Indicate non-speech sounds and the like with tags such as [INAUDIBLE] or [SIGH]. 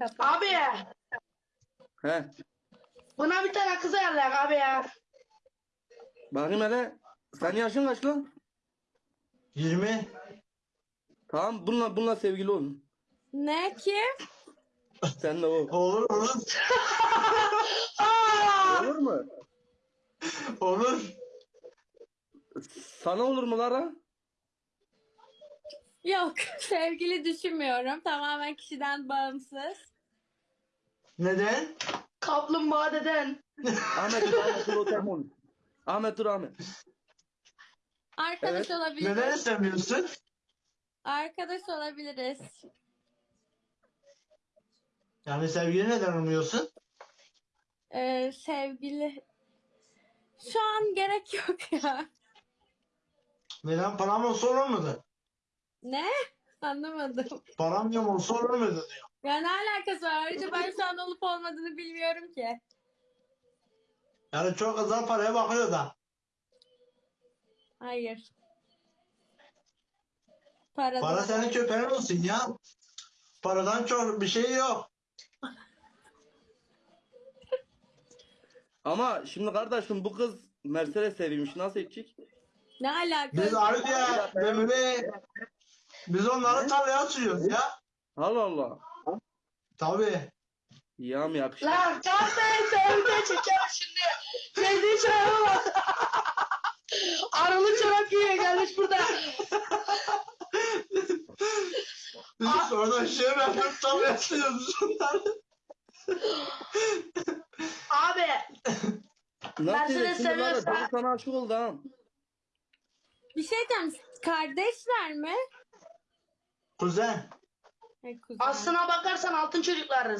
Kapat. Abi He. buna bir tane kız ayarlayak abi ya. Bakayım hele. Senin yaşın kaç lan? 20. Tamam bununla bununla sevgili olun. Ne ki? Sen de o. Olur olur. Aa! Olur mu? Olur. Sana olur mu Lara? Yok [LAUGHS] sevgili düşünmüyorum. Tamamen kişiden bağımsız. Neden? Kaplumbağa deden. Ahmet dur Ahmet dur o telefon. Ahmet dur Ahmet. Arkadaş Evet. olabiliriz. Neden istemiyorsun? Arkadaş olabiliriz. Yani sevgili neden olmuyorsun? Ee, sevgili. Şu an gerek yok ya. Neden param olsa olur muydu? Ne? Anlamadım. Param yok olsa muydu diyor. Ya ne alakası var? Ayrıca ben şu an olup olmadığını bilmiyorum ki. Yani çok azal paraya bakıyor da. Hayır. Para, Para senin köpeğin olsun ya. Paradan çok bir şey yok. Ama şimdi kardeşim bu kız Mercedes seviyormuş. Nasıl edecek? Ne alaka? Biz ayrıca Memoli biz onları tarlaya sürüyoruz ya. Allah Allah. Tabii. Ya mı yakışır? Lan kahveyi sevde çeker şimdi. Sevdiği çoraba bak. Arılı çorap giyiyor gelmiş burada. Biz orada şey yapıp tarlaya sürüyoruz onları. Abi Nasıl Mercedes Lara seviyorsa- çocuk sana aşık oldu ha. Bir şey diyeceğim. Kardeşler mi? Kuzen. He, kuzen. aslına bakarsan altın çocuklarız.